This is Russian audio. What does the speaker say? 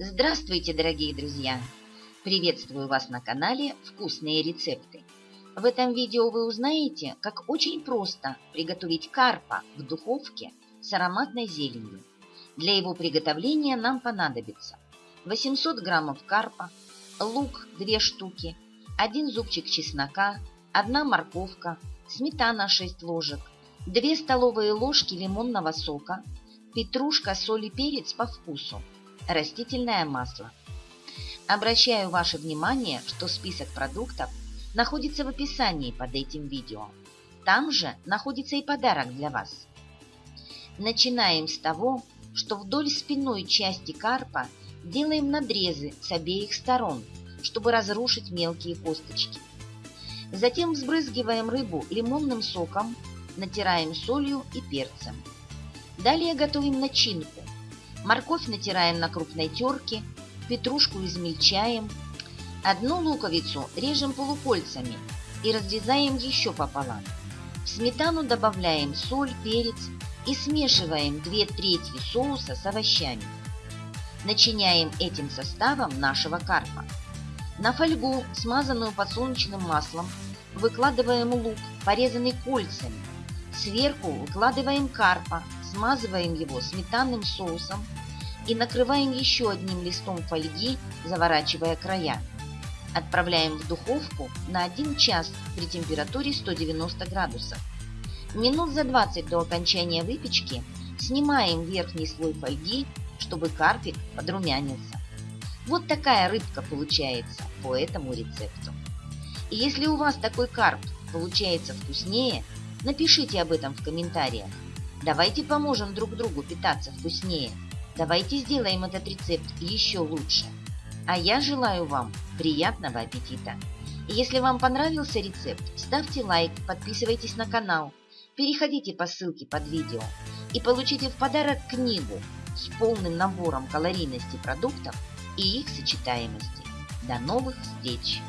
Здравствуйте, дорогие друзья! Приветствую вас на канале «Вкусные рецепты». В этом видео вы узнаете, как очень просто приготовить карпа в духовке с ароматной зеленью. Для его приготовления нам понадобится 800 граммов карпа, лук 2 штуки, 1 зубчик чеснока, 1 морковка, сметана 6 ложек, 2 столовые ложки лимонного сока, петрушка, соль и перец по вкусу, растительное масло. Обращаю ваше внимание, что список продуктов находится в описании под этим видео. Там же находится и подарок для вас. Начинаем с того, что вдоль спинной части карпа делаем надрезы с обеих сторон, чтобы разрушить мелкие косточки. Затем взбрызгиваем рыбу лимонным соком натираем солью и перцем. Далее готовим начинку. Морковь натираем на крупной терке, петрушку измельчаем. Одну луковицу режем полукольцами и разрезаем еще пополам. В сметану добавляем соль, перец и смешиваем 2 трети соуса с овощами. Начиняем этим составом нашего карпа. На фольгу, смазанную подсолнечным маслом, выкладываем лук, порезанный кольцами, Сверху выкладываем карпа, смазываем его сметанным соусом и накрываем еще одним листом фольги, заворачивая края. Отправляем в духовку на 1 час при температуре 190 градусов. Минут за 20 до окончания выпечки снимаем верхний слой фольги, чтобы карпик подрумянился. Вот такая рыбка получается по этому рецепту. И если у вас такой карп получается вкуснее, Напишите об этом в комментариях. Давайте поможем друг другу питаться вкуснее. Давайте сделаем этот рецепт еще лучше. А я желаю вам приятного аппетита. Если вам понравился рецепт, ставьте лайк, подписывайтесь на канал, переходите по ссылке под видео и получите в подарок книгу с полным набором калорийности продуктов и их сочетаемости. До новых встреч!